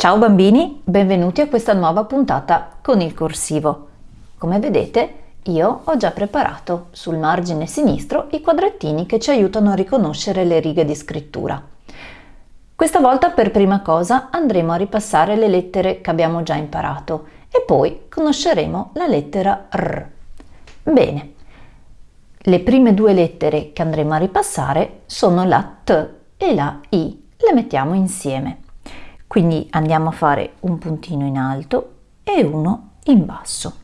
Ciao bambini, benvenuti a questa nuova puntata con il corsivo. Come vedete io ho già preparato sul margine sinistro i quadrettini che ci aiutano a riconoscere le righe di scrittura. Questa volta per prima cosa andremo a ripassare le lettere che abbiamo già imparato e poi conosceremo la lettera R. Bene, le prime due lettere che andremo a ripassare sono la T e la I. Le mettiamo insieme. Quindi andiamo a fare un puntino in alto e uno in basso.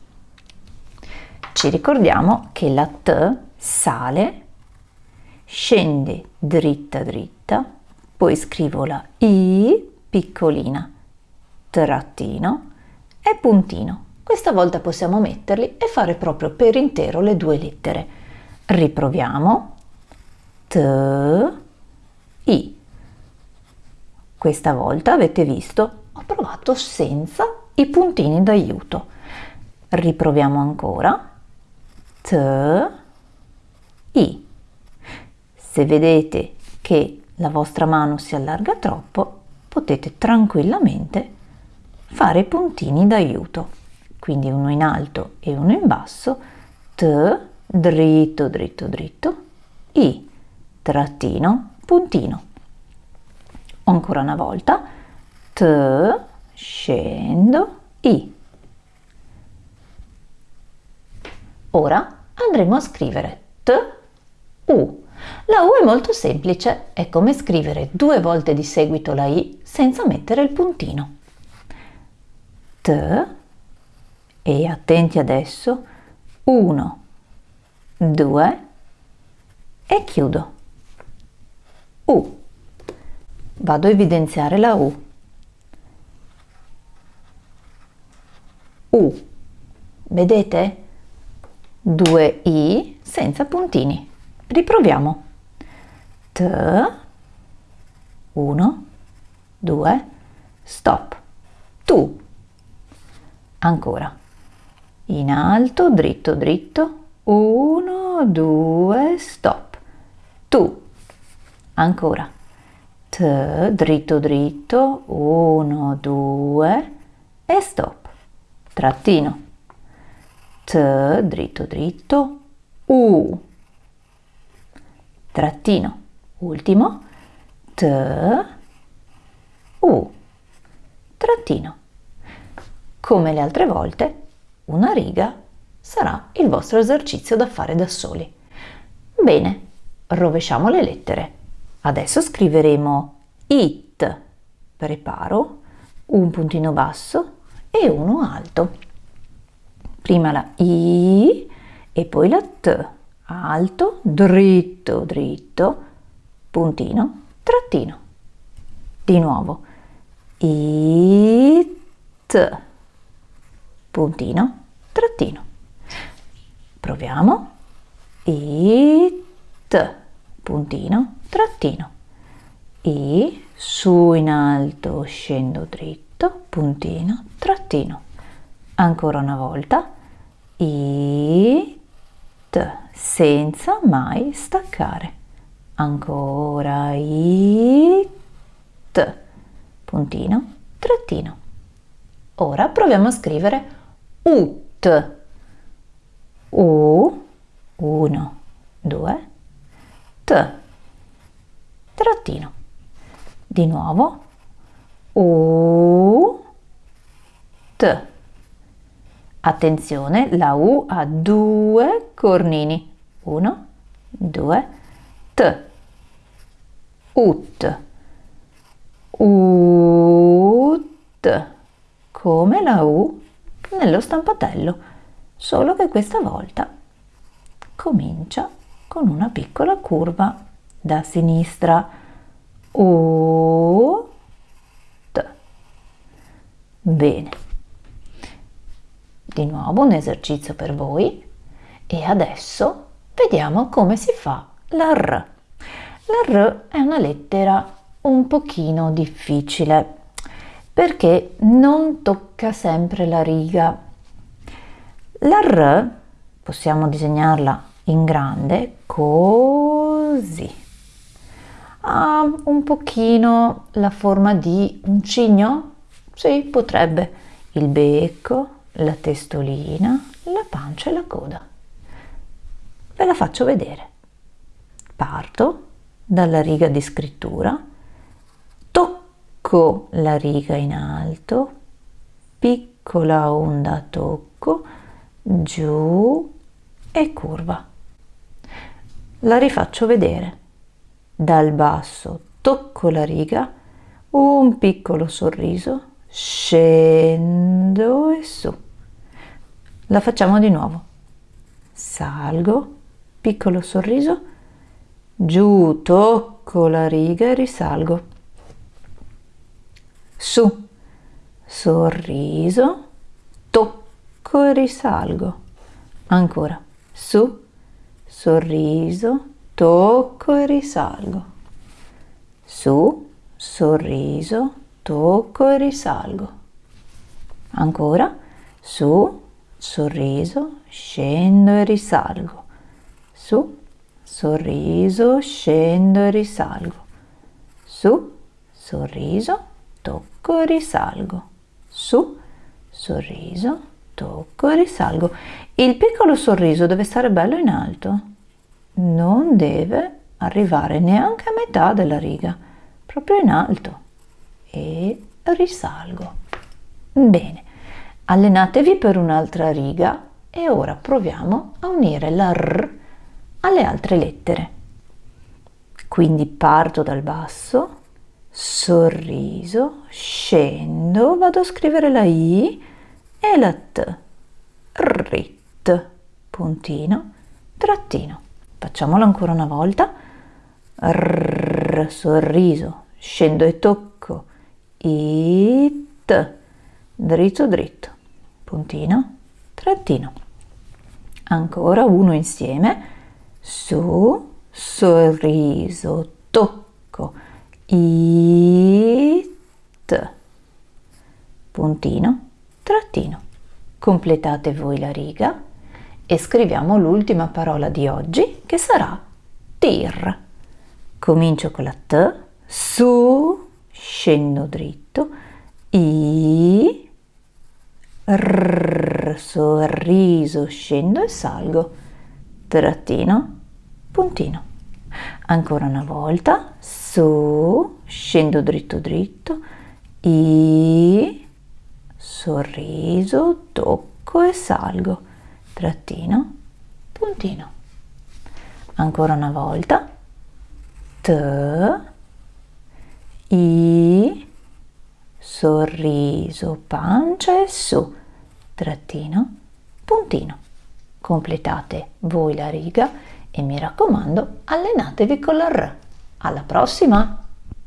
Ci ricordiamo che la T sale, scende dritta dritta, poi scrivo la I piccolina, trattino e puntino. Questa volta possiamo metterli e fare proprio per intero le due lettere. Riproviamo. T, I. Questa volta avete visto, ho provato senza i puntini d'aiuto. Riproviamo ancora. T, I. Se vedete che la vostra mano si allarga troppo, potete tranquillamente fare i puntini d'aiuto. Quindi uno in alto e uno in basso. T, dritto, dritto, dritto. I, trattino, puntino ancora una volta. T scendo i. Ora andremo a scrivere t u. La u è molto semplice. È come scrivere due volte di seguito la i senza mettere il puntino. T e attenti adesso. 1 2 e chiudo. U vado a evidenziare la U. U. Vedete? Due I senza puntini. Riproviamo. T. Uno, due, stop. Tu. Ancora. In alto, dritto, dritto. Uno, due, stop. Tu. Ancora t, dritto dritto, 1, 2 e stop, trattino, t, dritto dritto, u, trattino, ultimo, t, u, trattino. Come le altre volte, una riga sarà il vostro esercizio da fare da soli. Bene, rovesciamo le lettere. Adesso scriveremo it, preparo, un puntino basso e uno alto. Prima la i e poi la t, alto, dritto, dritto, puntino, trattino. Di nuovo, it, puntino, trattino. Proviamo, it, puntino, trattino e su in alto scendo dritto, puntino, trattino. Ancora una volta, e t, senza mai staccare. Ancora, e t, puntino, trattino. Ora proviamo a scrivere ut. U, 1, 2, t, trattino. Di nuovo. U. T. Attenzione la U ha due cornini. 1 2 T. Ut. Ut. Come la U nello stampatello. Solo che questa volta comincia con una piccola curva da sinistra o T. Bene. Di nuovo un esercizio per voi e adesso vediamo come si fa la R. La R è una lettera un pochino difficile perché non tocca sempre la riga. La R possiamo disegnarla in grande così ha un pochino la forma di un cigno, Sì, potrebbe. Il becco, la testolina, la pancia e la coda. Ve la faccio vedere. Parto dalla riga di scrittura, tocco la riga in alto, piccola onda tocco, giù e curva. La rifaccio vedere. Dal basso tocco la riga, un piccolo sorriso, scendo e su. La facciamo di nuovo. Salgo, piccolo sorriso, giù, tocco la riga e risalgo. Su, sorriso, tocco e risalgo. Ancora, su, sorriso, tocco e risalgo. Su, sorriso, tocco e risalgo. Ancora, su, sorriso, scendo e risalgo. Su, sorriso, scendo e risalgo. Su, sorriso, tocco e risalgo. Su, sorriso, tocco e risalgo. Il piccolo sorriso deve stare bello in alto. Non deve arrivare neanche a metà della riga, proprio in alto. E risalgo. Bene, allenatevi per un'altra riga e ora proviamo a unire la R alle altre lettere. Quindi parto dal basso, sorriso, scendo, vado a scrivere la I e. Rit, puntino, trattino. Facciamolo ancora una volta. R, sorriso, scendo e tocco. It, dritto dritto, puntino, trattino. Ancora uno insieme. Su, sorriso, tocco. It, puntino, trattino. Completate voi la riga e scriviamo l'ultima parola di oggi che sarà tir. Comincio con la T, su, scendo dritto, I, R, sorriso, scendo e salgo, trattino, puntino. Ancora una volta, su, scendo dritto dritto, I, sorriso, tocco e salgo, trattino, puntino. Ancora una volta, T, I, sorriso, pancia e su, trattino, puntino. Completate voi la riga e mi raccomando allenatevi con la R. Alla prossima!